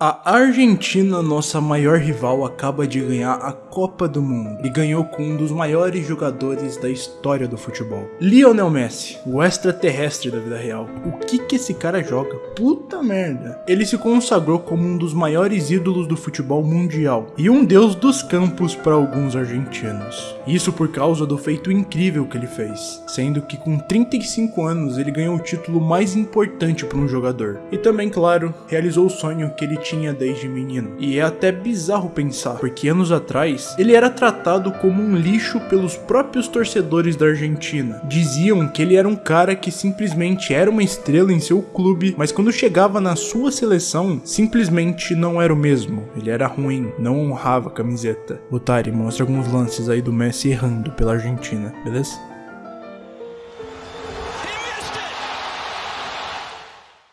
A Argentina, nossa maior rival, acaba de ganhar a Copa do Mundo e ganhou com um dos maiores jogadores da história do futebol. Lionel Messi, o extraterrestre da vida real. O que que esse cara joga? Puta merda. Ele se consagrou como um dos maiores ídolos do futebol mundial e um deus dos campos para alguns argentinos. Isso por causa do feito incrível que ele fez, sendo que com 35 anos ele ganhou o título mais importante para um jogador. E também, claro, realizou o sonho que ele tinha desde menino. E é até bizarro pensar, porque anos atrás ele era tratado como um lixo pelos próprios torcedores da Argentina. Diziam que ele era um cara que simplesmente era uma estrela em seu clube, mas quando chegava na sua seleção, simplesmente não era o mesmo. Ele era ruim, não honrava a camiseta. Otari, mostra alguns lances aí do Messi errando pela Argentina, beleza?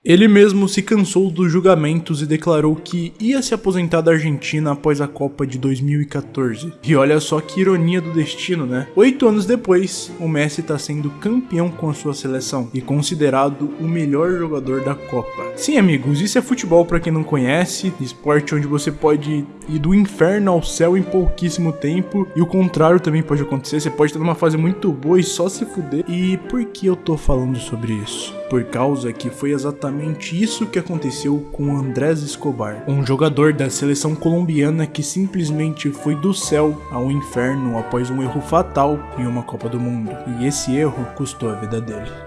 Ele mesmo se cansou dos julgamentos e declarou que ia se aposentar da Argentina após a Copa de 2014. E olha só que ironia do destino, né? Oito anos depois, o Messi está sendo campeão com a sua seleção e considerado o melhor jogador da Copa. Sim, amigos, isso é futebol para quem não conhece, esporte onde você pode ir do inferno ao céu em pouquíssimo tempo e o contrário também pode acontecer. Você pode estar numa fase muito boa e só se fuder. E por que eu tô falando sobre isso? Por causa que foi exatamente isso que aconteceu com Andrés Escobar, um jogador da seleção colombiana que simplesmente foi do céu ao inferno após um erro fatal em uma Copa do Mundo. E esse erro custou a vida dele.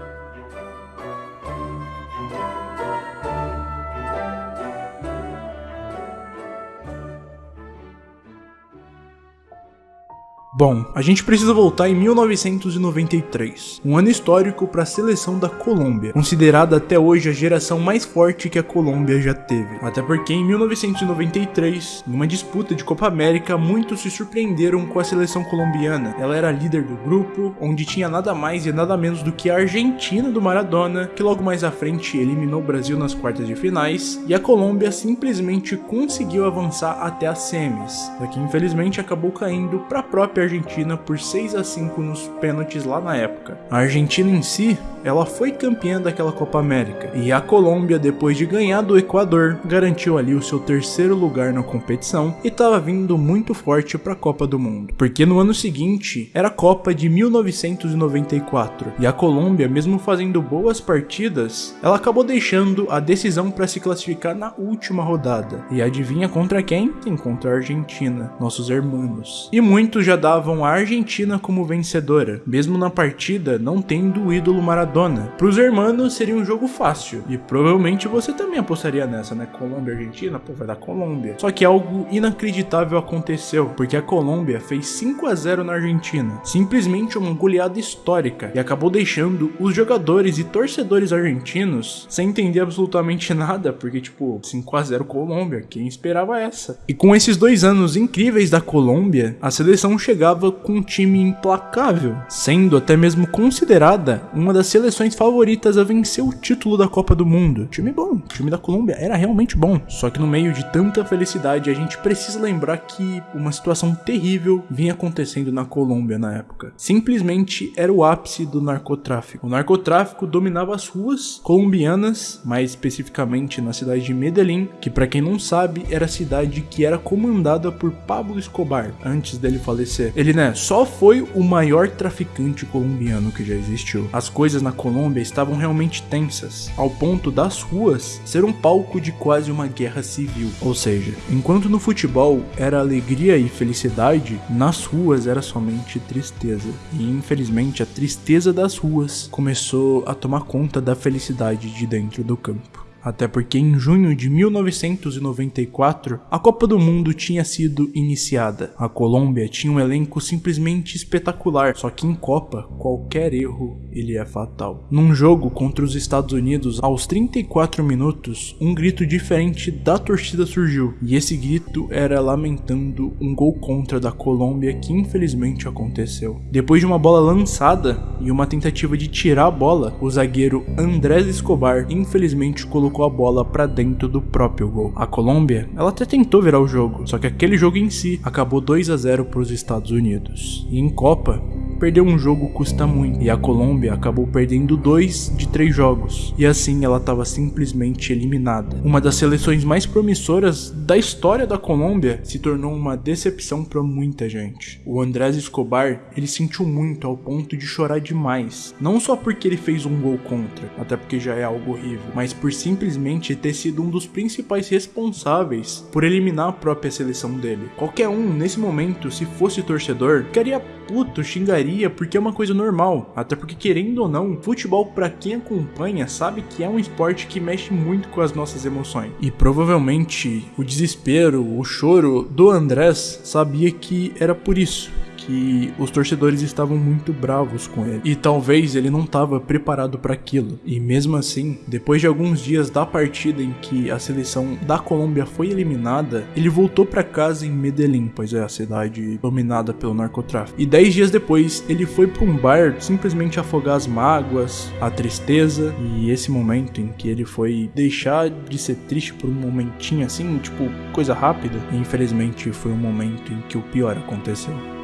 Bom, a gente precisa voltar em 1993, um ano histórico para a seleção da Colômbia, considerada até hoje a geração mais forte que a Colômbia já teve. Até porque em 1993, numa disputa de Copa América, muitos se surpreenderam com a seleção colombiana. Ela era líder do grupo, onde tinha nada mais e nada menos do que a Argentina do Maradona, que logo mais à frente eliminou o Brasil nas quartas de finais, e a Colômbia simplesmente conseguiu avançar até as semis, que infelizmente acabou caindo para a própria Argentina por 6 a 5 nos pênaltis lá na época. A Argentina em si, ela foi campeã daquela Copa América, e a Colômbia, depois de ganhar do Equador, garantiu ali o seu terceiro lugar na competição e estava vindo muito forte para a Copa do Mundo, porque no ano seguinte era a Copa de 1994, e a Colômbia, mesmo fazendo boas partidas, ela acabou deixando a decisão para se classificar na última rodada. E adivinha contra quem? Contra a Argentina, nossos irmãos. E muitos já davam a Argentina como vencedora, mesmo na partida não tendo o ídolo Maradona. Para os hermanos seria um jogo fácil, e provavelmente você também apostaria nessa, né? Colômbia Argentina, pô, vai dar Colômbia. Só que algo inacreditável aconteceu, porque a Colômbia fez 5 a 0 na Argentina, simplesmente uma goleada histórica, e acabou deixando os jogadores e torcedores argentinos sem entender absolutamente nada, porque tipo, 5 a 0 Colômbia, quem esperava essa? E com esses dois anos incríveis da Colômbia, a seleção chegava com um time implacável, sendo até mesmo considerada uma das seleções favoritas a vencer o título da Copa do Mundo. Time bom, time da Colômbia era realmente bom. Só que no meio de tanta felicidade, a gente precisa lembrar que uma situação terrível vinha acontecendo na Colômbia na época. Simplesmente era o ápice do narcotráfico. O narcotráfico dominava as ruas colombianas, mais especificamente na cidade de Medellín, que para quem não sabe, era a cidade que era comandada por Pablo Escobar antes dele falecer. Ele, né, só foi o maior traficante colombiano que já existiu. As coisas na Colômbia estavam realmente tensas, ao ponto das ruas ser um palco de quase uma guerra civil. Ou seja, enquanto no futebol era alegria e felicidade, nas ruas era somente tristeza. E infelizmente a tristeza das ruas começou a tomar conta da felicidade de dentro do campo. Até porque em junho de 1994, a Copa do Mundo tinha sido iniciada. A Colômbia tinha um elenco simplesmente espetacular, só que em Copa, qualquer erro ele é fatal. Num jogo contra os Estados Unidos, aos 34 minutos, um grito diferente da torcida surgiu, e esse grito era lamentando um gol contra da Colômbia que infelizmente aconteceu. Depois de uma bola lançada e uma tentativa de tirar a bola, o zagueiro Andrés Escobar infelizmente colocou colocou a bola para dentro do próprio gol. A Colômbia, ela até tentou virar o jogo, só que aquele jogo em si acabou 2 a 0 para os Estados Unidos. E em Copa, perder um jogo custa muito, e a Colômbia acabou perdendo dois de três jogos, e assim ela estava simplesmente eliminada. Uma das seleções mais promissoras da história da Colômbia se tornou uma decepção para muita gente. O Andrés Escobar, ele sentiu muito ao ponto de chorar demais, não só porque ele fez um gol contra, até porque já é algo horrível, mas por simplesmente ter sido um dos principais responsáveis por eliminar a própria seleção dele. Qualquer um, nesse momento, se fosse torcedor, ficaria puto, xingaria, porque é uma coisa normal, até porque querendo ou não, futebol para quem acompanha sabe que é um esporte que mexe muito com as nossas emoções. E provavelmente o desespero, o choro do Andrés sabia que era por isso que os torcedores estavam muito bravos com ele e talvez ele não estava preparado para aquilo. E mesmo assim, depois de alguns dias da partida em que a seleção da Colômbia foi eliminada, ele voltou para casa em Medellín, pois é a cidade dominada pelo narcotráfico. E dez dias depois, ele foi para um bar simplesmente afogar as mágoas, a tristeza e esse momento em que ele foi deixar de ser triste por um momentinho assim, tipo coisa rápida. E infelizmente foi um momento em que o pior aconteceu.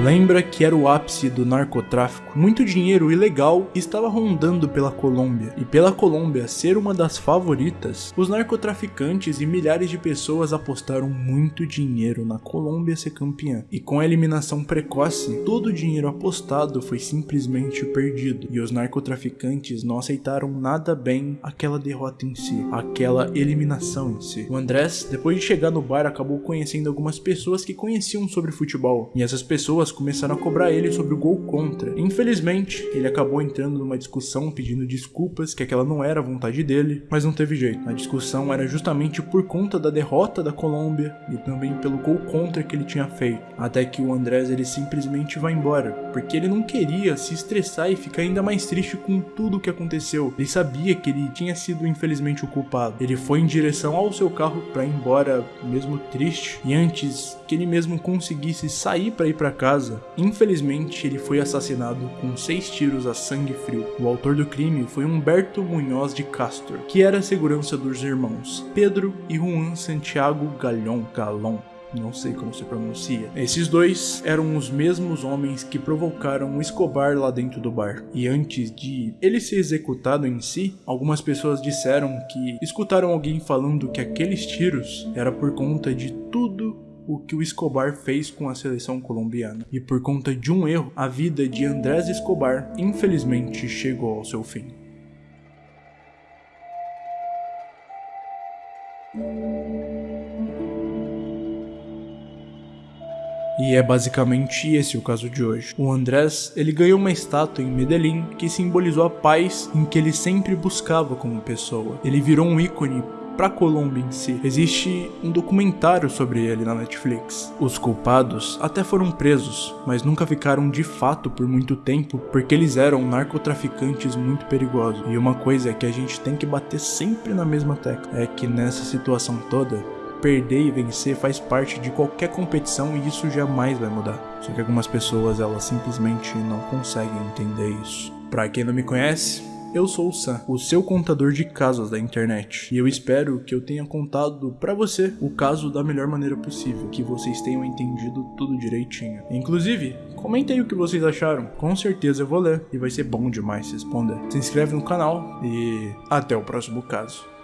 Lembra que era o ápice do narcotráfico? Muito dinheiro ilegal estava rondando pela Colômbia, e pela Colômbia ser uma das favoritas, os narcotraficantes e milhares de pessoas apostaram muito dinheiro na Colômbia ser campeã. E com a eliminação precoce, todo o dinheiro apostado foi simplesmente perdido, e os narcotraficantes não aceitaram nada bem aquela derrota em si, aquela eliminação em si. O Andrés, depois de chegar no bar, acabou conhecendo algumas pessoas que conheciam sobre futebol, e essas pessoas pessoas começaram a cobrar ele sobre o gol contra. Infelizmente, ele acabou entrando numa discussão pedindo desculpas, que aquela não era a vontade dele, mas não teve jeito. A discussão era justamente por conta da derrota da Colômbia e também pelo gol contra que ele tinha feito. Até que o Andrés ele simplesmente vai embora, porque ele não queria se estressar e ficar ainda mais triste com tudo o que aconteceu. Ele sabia que ele tinha sido infelizmente o culpado. Ele foi em direção ao seu carro para ir embora, mesmo triste, e antes que ele mesmo conseguisse sair para ir para casa casa, infelizmente ele foi assassinado com seis tiros a sangue frio. O autor do crime foi Humberto Munhoz de Castro, que era a segurança dos irmãos Pedro e Juan Santiago Galhon, Galon não sei como se pronuncia. Esses dois eram os mesmos homens que provocaram o Escobar lá dentro do bar. E antes de ele ser executado em si, algumas pessoas disseram que escutaram alguém falando que aqueles tiros era por conta de tudo o que o Escobar fez com a seleção colombiana. E por conta de um erro, a vida de Andrés Escobar infelizmente chegou ao seu fim. E é basicamente esse o caso de hoje. O Andrés, ele ganhou uma estátua em Medellín que simbolizou a paz em que ele sempre buscava como pessoa. Ele virou um ícone para Colômbia em si. Existe um documentário sobre ele na Netflix. Os culpados até foram presos, mas nunca ficaram de fato por muito tempo porque eles eram narcotraficantes muito perigosos. E uma coisa que a gente tem que bater sempre na mesma tecla é que nessa situação toda perder e vencer faz parte de qualquer competição e isso jamais vai mudar. Só que algumas pessoas elas simplesmente não conseguem entender isso. Para quem não me conhece, eu sou o Sam, o seu contador de casos da internet, e eu espero que eu tenha contado para você o caso da melhor maneira possível, que vocês tenham entendido tudo direitinho. Inclusive, comentem o que vocês acharam, com certeza eu vou ler e vai ser bom demais responder. Se inscreve no canal e até o próximo caso.